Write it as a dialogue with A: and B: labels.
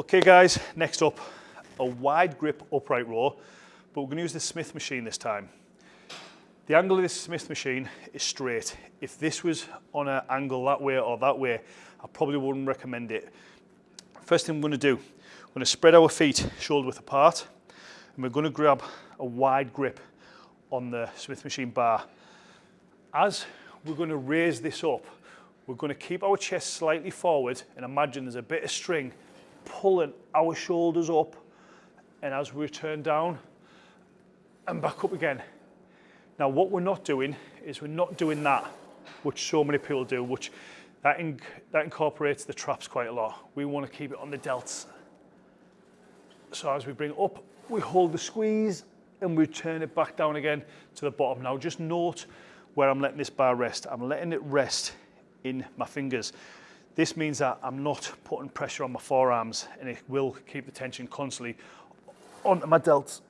A: Okay guys, next up, a wide grip upright row, but we're gonna use the Smith machine this time. The angle of this Smith machine is straight. If this was on an angle that way or that way, I probably wouldn't recommend it. First thing we're gonna do, we're gonna spread our feet shoulder width apart, and we're gonna grab a wide grip on the Smith machine bar. As we're gonna raise this up, we're gonna keep our chest slightly forward and imagine there's a bit of string pulling our shoulders up and as we turn down and back up again. Now what we're not doing is we're not doing that, which so many people do, which that, in, that incorporates the traps quite a lot. We want to keep it on the delts. So as we bring up, we hold the squeeze and we turn it back down again to the bottom. Now just note where I'm letting this bar rest. I'm letting it rest in my fingers. This means that I'm not putting pressure on my forearms and it will keep the tension constantly onto my delts.